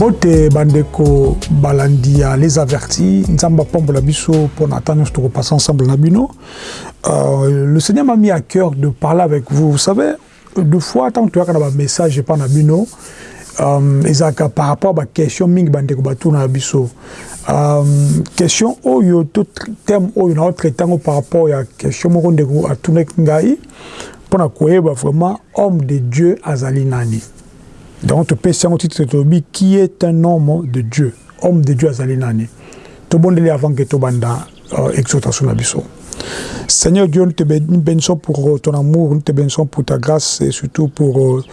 mbote bandeko balandi ya les avertis nzambe apambola biso mpo na ata nyonso tokopasa ensemble na bino euh, le seigneur m'a mis à cœur de parler avec vous vous savez De fois tango toyaka na ba message epa na bino um, ezalaka par rapport ba question mingi bandeko batuna na biso um, question oyo to thème oyo na otraite yango par rapport ya question moko ndeko atunaki ngai mpo na koyeba vraiment homme de Dieu azali nani donc topesi yango titre tolobi qui est un homme de Dieu homme de Dieu azali nani tobondeli avant que tobanda exhortation seigneur dieu nous te bénissons pour euh, ton amour nous te bénissons pour ta grâce et surtout pour euh,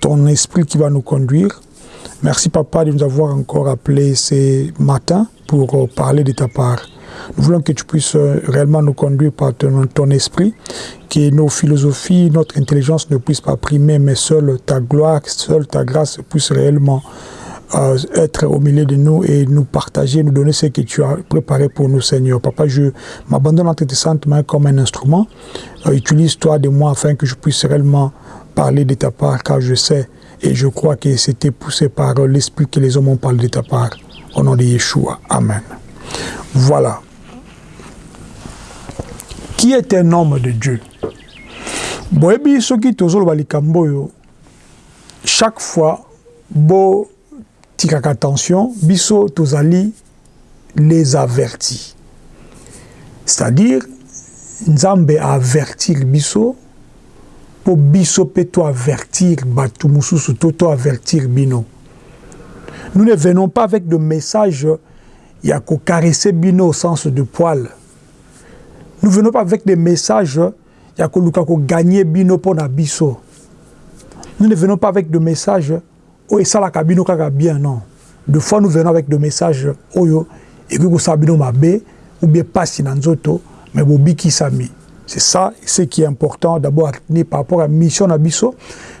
ton, esprit qui va nous conduire merci papa de nous avoir encore appelé ce matin pour parler de ta part nous voulons que tu puisses euh, réellement nous conduire par ton, esprit, que nos philosophies, notre intelligence ne puissent pas primer, mais seule ta gloire, seule ta grâce puisse réellement euh, être au milieu de nous et nous partager, nous donner ce que tu as préparé pour nous, Seigneur. Papa, je m'abandonne entre tes saintes mains comme un instrument. Euh, utilise-toi de moi afin que je puisse réellement parler de ta part, car je sais et je crois que c'était poussé par l'esprit que les hommes ont parlé de ta part. Au nom de Yeshua. Amen. Voilà. qui est un homme de Dieu. Boyebi soki tozoloba likambo oyo Chaque fois bo tikaka tension biso tozali les avertis c'est à dire nzambe a avertir biso po biso pe to avertir batu mususu to to avertir bino nous ne venons pas avec de messages ya ko caresser bino au sens de poils nous venons pas avec des messages ya koluka ko gagner bino mpo na biso, nous ne venons pas avec de messages oyo esalaka bino kaka bien non, de fois nous venons avec de messages oyo ekoki kosala bino mabe ou bien pasi na nzoto mais bobikisami. C'est ça ce qui est important d'abord par rapport ya mission na biso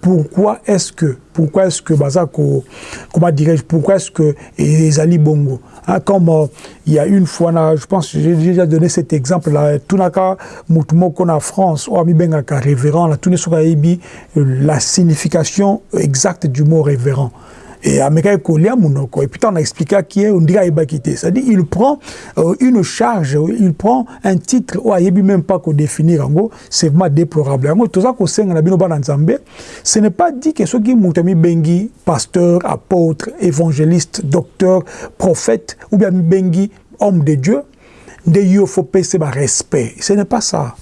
Pourquoi est-ce que pourquoi est-ce que baza ko comment dirais-je pourquoi est-ce que ezali bongo hein, comme euh, il y a une fois na je pense j'ai déjà donné cet exemple là tunaka mutu moko na France oyo amibengaka révérend na tuni soki ayebi euh, la signification exacte du mot révérend et amekaki kolia munoko et puis tant expliquaki ye ondika ayebaki te c'est à dire il prend euh, une charge il prend un titre oyo ayebi même pas ko définir yango C'est vraiment déplorable. Yango toza kosenga na bino bana Nzambe, ce n'est pas dit que soki moto amibengi pasteur, apôtre, évangéliste, docteur, prophète ou bien amibengi homme de Dieu nde yo faut pese ba respect. Ce n'est pas ça.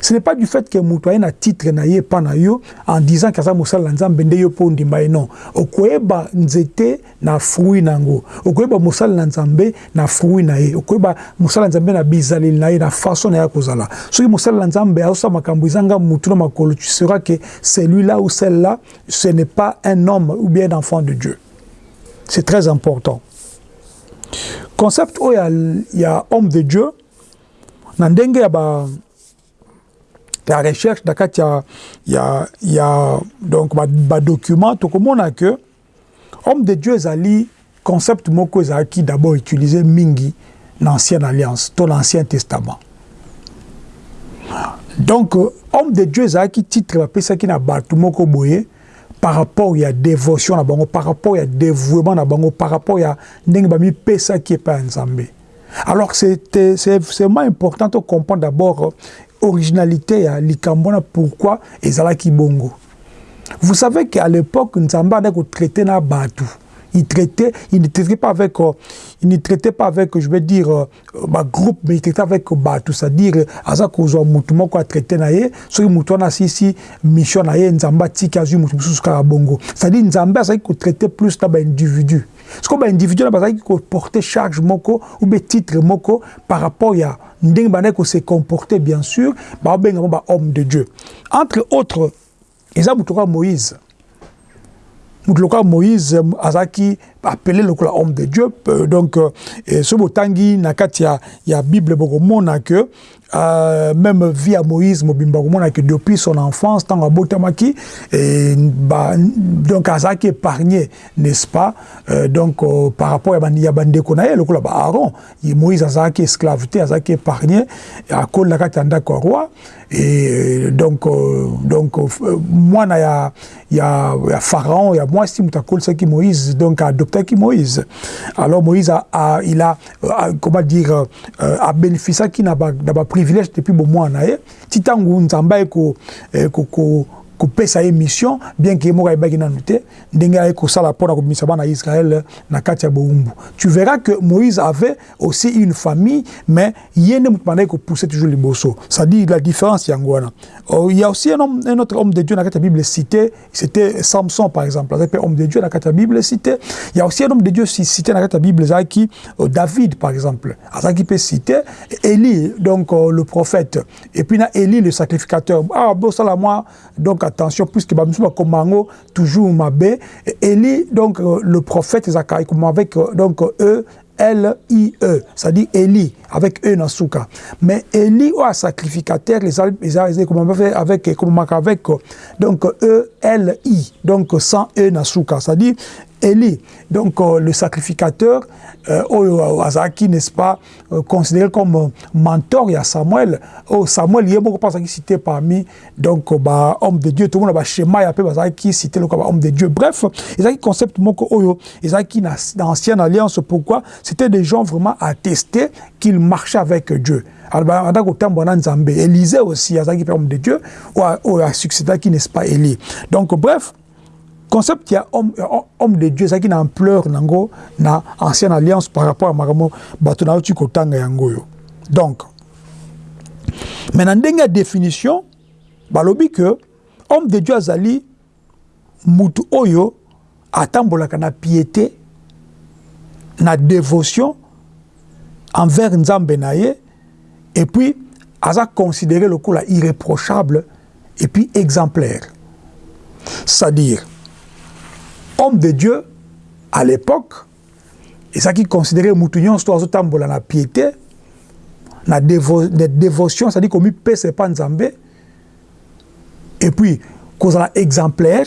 Ce n'est pas du fait que moto aye na titre na ye pa na yo en disant que aza mosala na Nzambe nde yo po ndima ye non. Okoyeba nzete Na fruit na yango. Okoyeba mosali na Nzambe na fruit na ye. Okoyeba mosali na Nzambe na bizaleli na ye, na façon na ye ya kozala. Soki mosali na Nzambe azosala makambo ezanga mutu na makolo, tu sauras que celui là ou celle là ce n'est pas un homme ou bien un enfant de Dieu. C'est très important. Concept oyo ya, ya homme de Dieu na ndenge ya ba ya recherche na kati ya, ya, ya donc ba, ba documents tokomona que Homme de Dieu ezali concept moko ezalaki d'abord utiliser mingi na ancienne alliance to na ancien testament. Donc homme de Dieu ezalaki titre bapesaki na batu moko boye par rapport ya devotion na bango, par rapport ya devouement na bango, par rapport ya ndenge bamipesaki epai ya Nzambe. Alors c'est vraiment important to comprendre d'abord originalite ya likambo wana pourquoi ezalaki bongo. Vous savez qu'à l'époque, Nzamba n'a pas traité na Batu. Il traitait, il ne traitait pas avec, euh, il ne traitait pas avec, je vais dire, euh, ma groupe, mais il traitait avec Batu. C'est-à-dire, aza kozwa mutu moko a traité na ye, soki mutu wana sisi mission na ye Nzamba tiki azui mutu mususu kaka bongo. C'est-à-dire Nzamba azaki ko traiter plus na ba individu. Siko ba individu na bazaki ko porter charge moko ou be titre moko par rapport ya yeah. ndenge bandaki ko se comporter bien sur baobenga bango ba homme de Dieu entre autres eza moto lokola Moïse moto lokola Moïse azalaki appelé lokola homme de Dieu euh, donc euh, soki botangi na kati ya, ya Bible bokomona que euh, même vie à Moïse mobimba komona que depuis son enfance ntango abotamaki et, ba, donc azalaki épargné n'est-ce pas euh, donc euh, par rapport ya bandeko na ye lokola ba Aaron Ye Moïse azalaki esclave te, azalaki épargné, akola kati ya ndako ya roi et donc euh, donc euh, mwana ya ya ya pharaon ya mwasi moto akolisaki Moïse donc adoptaki Moïse. Alors Moïse a, a, il a, a comment dire euh, euh a bénéficiaki na ba na ba privilèges depuis bon mwana na ye ti tango Nzambe ko eh, ko ko kopesa ye mission bien que ye moko ayebaki nanu te ndenge ayaki kosala pona kobimisa bana Israël na kati ya bowumbu tu verras que Moïse avait aussi une famille mais ye nde mutu abandaki ko pousser toujours liboso ça dit la difference yango wana oh, il ya aussi un homme un autre homme de Dieu na kati ya Bible cité c'était Samson par exemple azaki pe homme de Dieu na kati ya Bible cité il ya aussi un homme de Dieu cité na kati ya Bible ezalaki euh, David par exemple azaki pe cité Élie donc euh, le prophète et puis na Élie le sacrificateur ah bosala moi Donc attention puisque ba musu ba komango toujours mabe Eli donc euh, le prophète zaka ekoma avec euh, donc e L I E c'est-à-dire Eli avec e na suka mais Eli ou sacrificateur les les les comment fait avec comment avec donc e L I donc sans e na suka c'est-à-dire Eli donc euh, le sacrificateur euh, oyo oh, azaki n'est-ce pas euh, considéré comme mentor ya Samuel oh Samuel yemoko pas cité parmi donc ba homme de Dieu tomona ba shemaya pe bazalaki cité loka ba homme de Dieu bref ezalaki concept moko oyo ezalaki na dans ancienne alliance pourquoi c'était des gens vraiment attestés qu'ils marchaient avec Dieu alors ata kotambwa na Nzambe Élisée aussi azalaki pe homme de Dieu oyo a succédaki n'est-ce pas Élie donc bref Concept ya homme, ya homme de Dieu ezalaki na ampleur nango na ancienne alliance par rapport à makambo bato na yoti kotanga yango oyo. Donc, mais na ndenge ya definition, balobi que homme de Dieu azali mutu oyo atambolaka na piété, na dévotion envers Nzambe na ye et puis aza considéré lokola irréprochable et puis exemplaire c'est à dire homme de Dieu à l'époque ezalaki considéré mutu nyonso to azotambola na piété na devo, de dévotion c'est à dire komipesa epa Nzambe et puis kozala exemplaire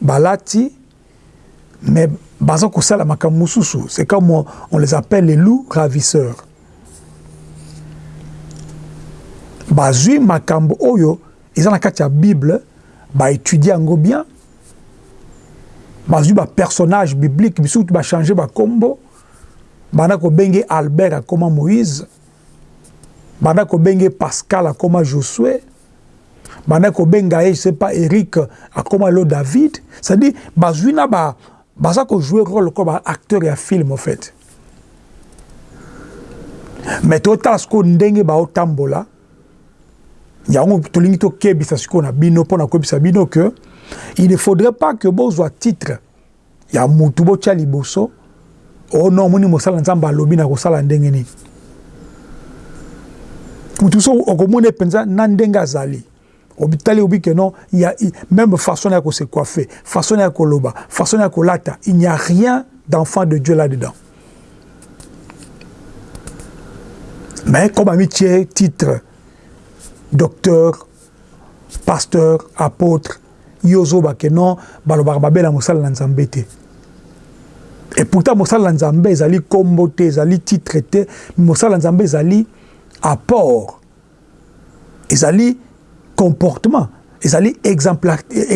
balati mais baza kosala makambo mosusu c'est comme on, on les appelle les loups ravisseurs bazwi makambo oyo eza na kati ya bible baétudie yango bien bazwi bapersonnage biblique bisusu bachange bakombo banda kobenge albert akoma moïse banda kobenge pascal akoma josue Banda kobenga ye c'est pas Eric akoma lo David c'est à dire bazui na ba baza ko jouer rôle ko ba acteur ya film au fait mais to tala siko ndenge ba otambola yango tolingi to kebisa siko na bino pona ko bisa bino que il ne faudrait pas que bozwa titre ya mutu botia liboso oh non omoni mosala nzambe alobi na kosala ndenge nini mutu so okomona penza na ndenge azali obitali obi que non il y a même façon ya ko se coiffer façon ya koloba façon ya kolata il n'y a rien d'enfant de Dieu là dedans mais comme ami titre docteur Pasteur, apotre, yo zoba que non balobaka mabe na mosali na Nzambe te. Et pourtant mosali na Nzambe ezali kombo te, ezali titre te, mosali na Nzambe ezali apport. Ezali comportement, ezali exemplarité,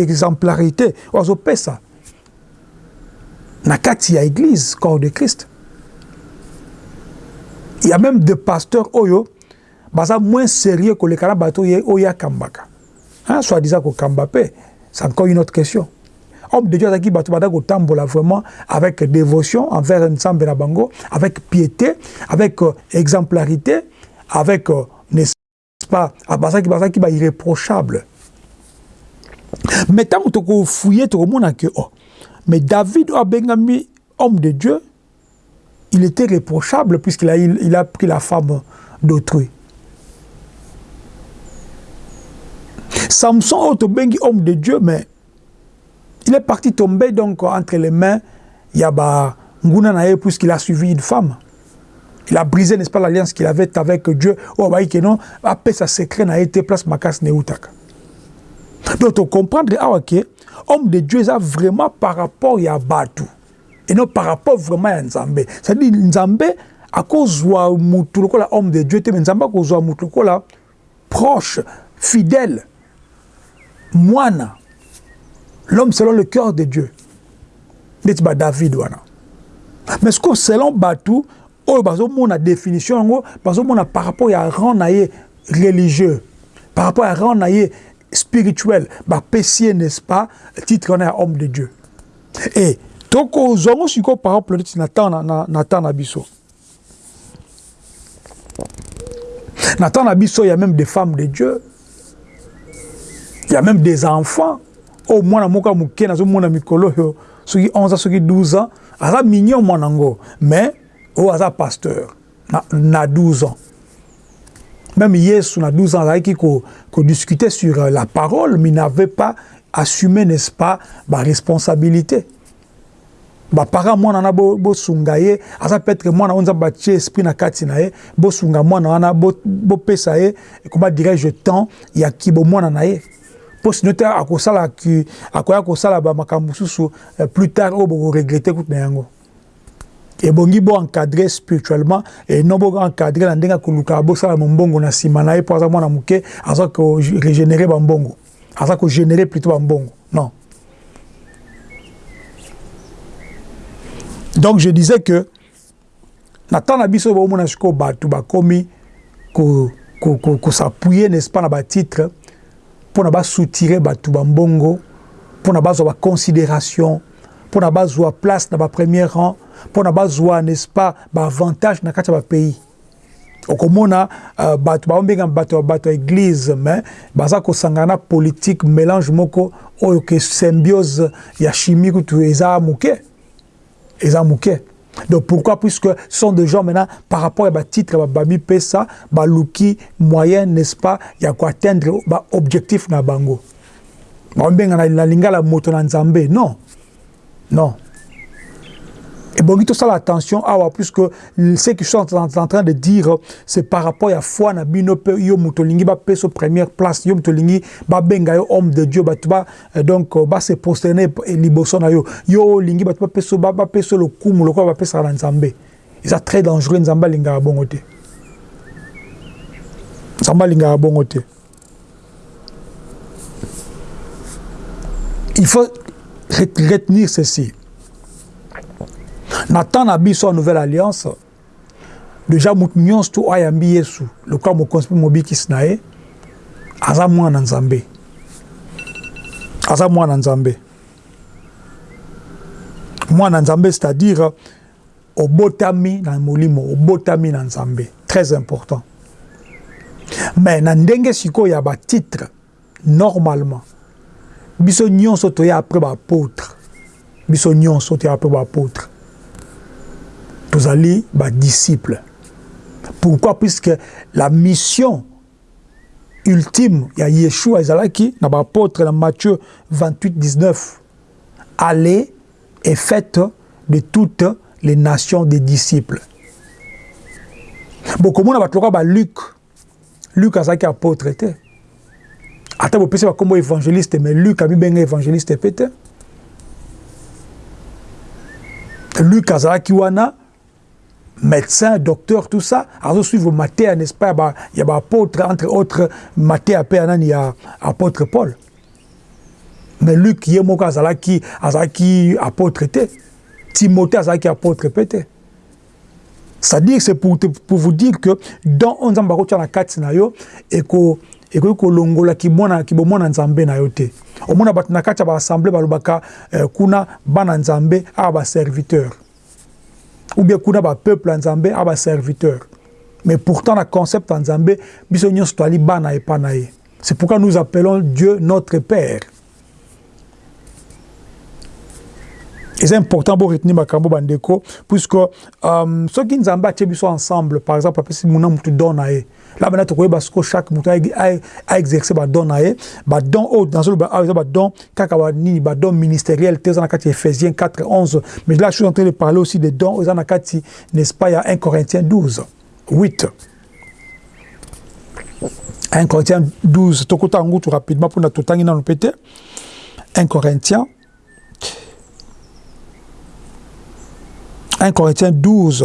exemplarité ozo pesa na kati ya église corps de Christ. Il y a même des pasteurs oyo Baza moins serieux koleka na bato ye oyo ye akambaka. Hein, soit disant ko kamba pe, c'est encore une autre question. Homme de Dieu azaki bato banda ko tambola vraiment avec devotion envers Nzambe na bango, avec piete, avec euh, exemplarite, avec euh, n'est-ce pas, ah, bazaki bazaki ba irréprochable. Mais tango toko fouiller toko mona que oh, mais David oyo abengami homme de Dieu, il était réprochable puisqu'il a, il a pris la femme d'autrui. Samson otobengi oh, homme de Dieu mais il est parti tomber donc entre les mains Yaba Nguna Naye puisqu'il a suivi une femme. il a brisé n'est-ce pas l'alliance qu'il avait avec Dieu oyo abayi ke non apesa secret na ye te place makasi na eutaka donc tocomprendre awa ke homme de Dieu eza vraiment par rapport ya bato et non par rapport vraiment ya Nzambe c'est-à-dire Nzambe akozwa motu lokola homme de Dieu te mais Nzambe akozwa motu lokola proche, fidèle, mwana, l'homme selon le cœur de Dieu. Ndeti ba David wana. Mais ce que selon Batu, oyo bazomona définition yango, bazomona par rapport ya rang na ye religieux, par rapport ya rang na ye spirituel, ba pesier n'est-ce pas titre wana ya homme de Dieu. Et toko zongo siko par exemple na temps na, na, na temps na biso. Na temps na biso ya meme des femmes de Dieu, ya meme des enfants, oyo mwana moko ya moke nazomona mikolo oyo soki 11 ans soki 12 ans aza mignon mwana yango mais oyo aza pasteur na, na 12 ans même Yesu na 12 ans azalaki ko, ko discuter sur euh, la parole mais n'avait pas assumé n'est-ce pas ba responsabilité Ba parents mwana wana bo bo sunga ye aza peut etre mwana oyo nzambe atie esprit na kati na ye bo sunga mwana wana bo bo pesa ye comment dirais je temps ya ki bo mwana na ye po sinon te akosala ki akoya kosala ba makambo mosusu euh, plus tard oyo boko regretter kutu na yango ebongi bo encadrer spirituellement et non bo encadrer na ndenge akoluka bosala mombongo na sima na ye po aza mwana moke aza ko regenerer ba mbongo aza ko générer plutôt ba mbongo non donc je disais que na temps na biso baomona sikoyo bato bakomi ko, ko, ko, ko s'appuyer n'est-ce pas na batitre mpo na basoutire bato bambongo mpo na bazwa baconsidération mpo na bazwa place na bapremier rang mpo na bazwa n'est-ce pas baavantage na kati ya bapays okomona uh, bato baombenga bato bato ya eglise mais baza kosangana na politique mélange moko oyo ke symbiose ya chimie kutu eza moke eza moke donc pourquoi puisque ce sont des gens maintenant par rapport ya batitre babamipesa baluki moyen n'est-ce pas ya koatteindre baobjectif na bango baombenga na lingala moto na nzambe non Non. Ebongi tosala attention awa puisque ce qui sont en train de dire c'est par rapport ya foi na bino pe yo moto lingi ba peso première place yo moto lingi ba benga yo homme de Dieu batu ba euh, donc euh, ba se prosterner liboso na yo yo lingi batu ba peso ba, ba peso lokumu lokola ba pesa na Nzambe eza très dangereux Nzambe lingaka bongo te Nzambe lingaka bongo te Il faut retenir ceci. Na temps na biso ya nouvelle alliance, déjà moto nyonso to oyo ayambi Yesu lokola mokonzi mpe mobikisi na ye aza mwana Nzambe. Aza mwana Nzambe. Mwana Nzambe c'est-à-dire Obotami na molimo, obotami na Nzambe, très important. Mais na ndenge sikoyo ya ba titre, normalement biso nionso toya après ba apotres, biso nionso toya après ba apotres. Tozali ba disciples. Pourquoi? Puisque la mission ultime ya Yeshua ezalaki na ba apotres na Matthieu 28, 19, allez est faite de toutes les nations des disciples. Bokomona bato lokola ba Luc. Luc azalaki apôtre te. Ata bopesi bakombo évangéliste mais Luc amibenga évangéliste pe te. Luc azalaki wana medecin docteur tout ça azo suivre mateya n'est-ce pas ba ya ba apôtre entre autres mateya pe anani ya apôtre Paul mais Luc ye moko azalaki azalaki apôtre te Timothée azalaki apôtre pe te c'est-à-dire c'est pour te, pour vous dire que dans on nzamba ko na kati na yo et ko ekoki kolongola kimwana kibomwana nzambe na yo te omona bato na kati ya baassemble balobaka eh, kuna bana nzambe awa baserviteur ou bien kuna ba peuple ya Nzambe a ba serviteur mais pourtant na concept ya Nzambe biso nyonso toali bana epa na ye c'est pourquoi nous appelons Dieu notre père eza important bo retenir makambo bandeko puisque um, soki Nzambe atie biso ensemble par exemple apesi muna mutu don na ye là bana tokoyeba siko chaque moto a exercer ba don na ye ba don oyo nazoloba awa eza ba don kaka ba nini ba don ministériel te eza na kati ya Ephésiens 4 11 mais là je suis en train de parler aussi des dons eza na kati n'est-ce pas ya 1 Corinthiens 12 8 1 Corinthiens 12 tokota yango tout rapidement mpona totangi nano mpe te 1 Corinthiens 1 Corinthiens 12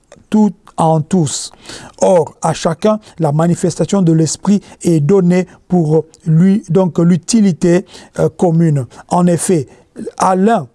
tout en tous. Or, à chacun, la manifestation de l'esprit est donnée pour lui, donc l'utilité euh, commune. En effet, à l'un,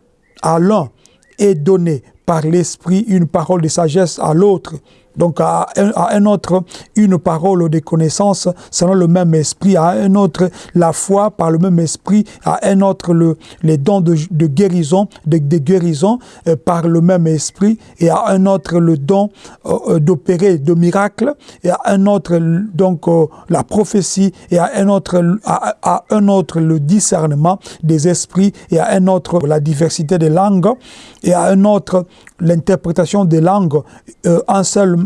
à l'un, est donné par l'Esprit une parole de sagesse à l'autre donc à un, autre, une parole de connaissance selon le même esprit, à un autre, la foi par le même esprit, à un autre, le, les dons de, guérison, de, guérisons euh, par le même esprit, et à un autre, le don euh, euh, d'opérer de miracles, et à un autre, donc la prophétie, et à un, autre, à, un autre, le discernement des esprits, et à un autre, la diversité des langues, et à un autre, l'interprétation des langues, en seul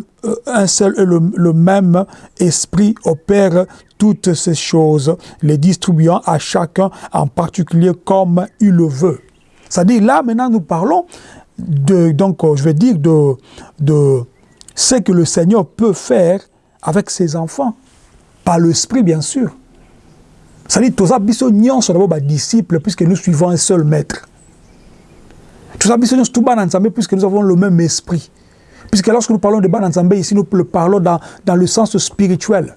un seul et le, même esprit opère toutes ces choses, les distribuant à chacun en particulier comme il le veut. C'est-à-dire là maintenant nous parlons de, donc euh, je vais dire de, de ce que le Seigneur peut faire avec ses enfants, par l'esprit bien sûr. C'est-à-dire tous bah, disciples puisque nous suivons un seul maître. puisque nous avons le même esprit. Puisque lorsque nous parlons de BANAN Nzambe, ici, nous le parlons dans, dans le sens spirituel.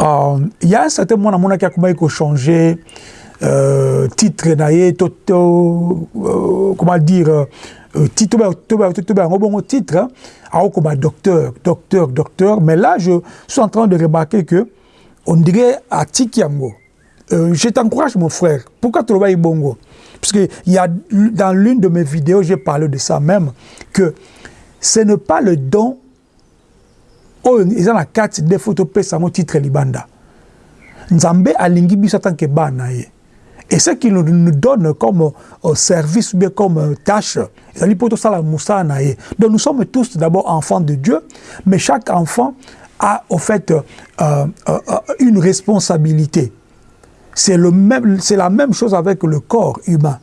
Um, il y a un certain moment qui a changé changer euh, titre naïe, euh, comment dire euh, titre hein, titre docteur docteur docteur mais là je suis en train de remarquer que on dirait à Tikiango euh, je t'encourage mon frère pourquoi tu vas bongo parce que il y a dans l'une de mes vidéos j'ai parlé de ça même que ce n'est pas le don Oyo eza na kati nde faut topesa yango titre libanda. Nzambe alingi biso tant que bana na ye. Et ce qu'il nous donne comme euh, service ou bien comme euh, tâche, ezali mpo tosala mosala na ye. Donc nous sommes tous d'abord enfants de Dieu, mais chaque enfant a au fait euh, euh, euh, une responsabilité. C'est le même, c'est la même chose avec le corps humain.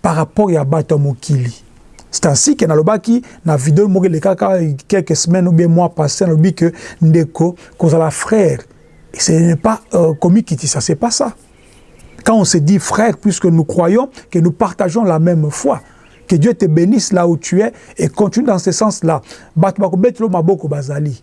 par rapport ya batu ya mokili c'est ainsi que nalobaki na video moko elekaka quelques semaines ou bien mois passé nalobi que ndeko kozala frère ce n'est pas euh, komikitisa c'est pas ça quand on se dit frère puisque nous croyons que nous partageons la même foi que Dieu te bénisse là où tu es et continue dans ce sens là batu bakobetelo maboko bazali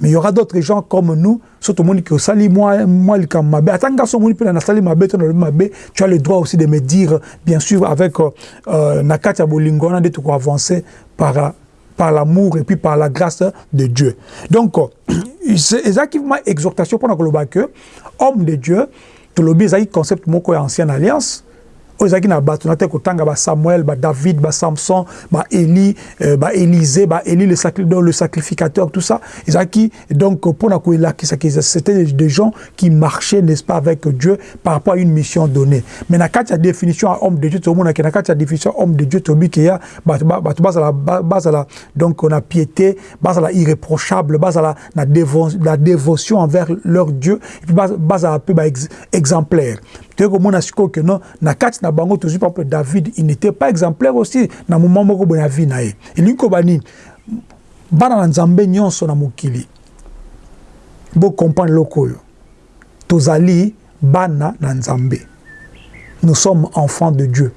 Mais il y'aura d'autres gens comme nous, so tomoni que osali mwa mwa likambo mabe, ata nga so omoni pe na sali mabe to nalobi mabe, tu as le droit aussi de me dire bien sûr avec euh, na kati ya bolingo wana nde toko avancer par par l'amour et puis par la grâce de Dieu. Donc, ezalaki ma exhortation pour nakoloba que homme de Dieu, tolobi ezalaki concept moko ya ancienne alliance, Oyo ezalaki na bato na te kotanga ba Samuel, ba David, ba Samson, ba Elie, euh, ba Elise, ba Elie le, sacri, donc, le sacrificateur, tout ça. Ezalaki donc pona ko elakisa que c'était des gens qui marchaient, n'est-ce pas, avec Dieu par rapport à une mission donnée. Mais na kati ya définition à homme de Dieu, tomona que na kati ya définition homme de Dieu, tobi que ya bato bato bazala bazala donc na piété, bazala irréprochable, bazala na, dévo, na dévotion envers leur Dieu et puis bazala peu ba exemplaire. Toye komona sikoyo que non na kati na bango tozwi par exemple David il n'était pas exemplaire aussi na moment moko boye na vie na ye elingi koba nini bana na Nzambe nyonso na mokili bo comprendre eloko oyo tozali bana na Nzambe nous sommes enfants de Dieu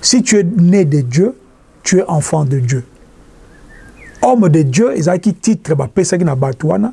si tu es né de Dieu tu es enfant de Dieu homme de Dieu ezalaki titre bapesaki na bato wana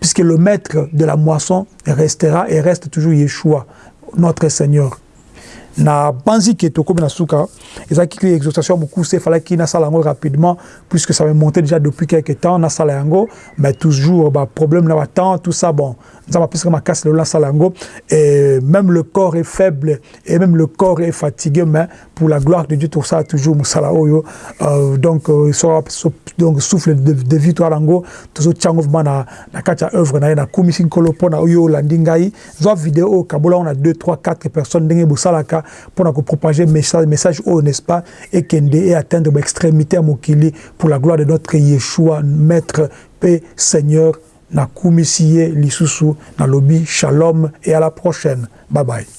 puisque le maitre de la moisson restera et reste toujours Yeshua notre Seigneur na panzi ke tokomi na suka ezalaki ki exhortation mukuse falaki na sala yango rapidement puisque ça me montait déjà depuis quelque temps na sala yango mais toujours ba problème na ba temps tout ça bon nzama pesa ma casse le la sala yango et même le corps est faible et même le corps est fatigué mais pour la gloire de Dieu ça toujours musala oyo euh, donc euh, so, so, donc souffle de, de vie toi rango tozo tiango vraiment na na kati ya œuvre na ye na kumisi nkolo pona oyo olandi ngai zwa vidéo oyo kabola on a 2 3 4 personnes ndenge bosalaka pona ko propager message message oyo n'est-ce pas et kende et atteindre ba extrémité ya mokili pour la gloire de notre Yeshua maître paix Seigneur na kumisi ye lisusu na lobi shalom et à la prochaine bye bye